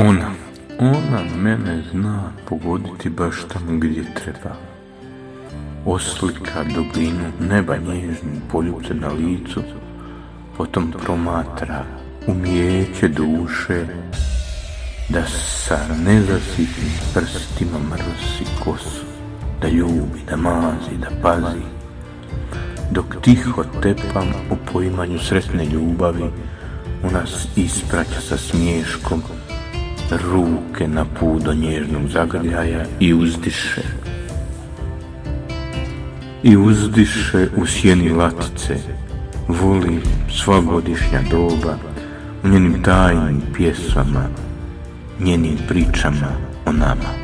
Ona, ona mene zna pogoditi baš tam gdje treba. Oslika dubinu neba nježnu poljuce na licu, potom promatra umijeće duše, da sa nezasitnim prstima mrsi kosu, da ljubi, da mazi, da pazi, dok tiho tepam u poimanju sretne ljubavi, u nas ispraća sa smiješkom, ruke na put do nježnog zagrljaja i uzdiše. I uzdiše u sjeni latice, voli sva godišnja doba, u njenim tajnim pjesama, njenim pričama o nama.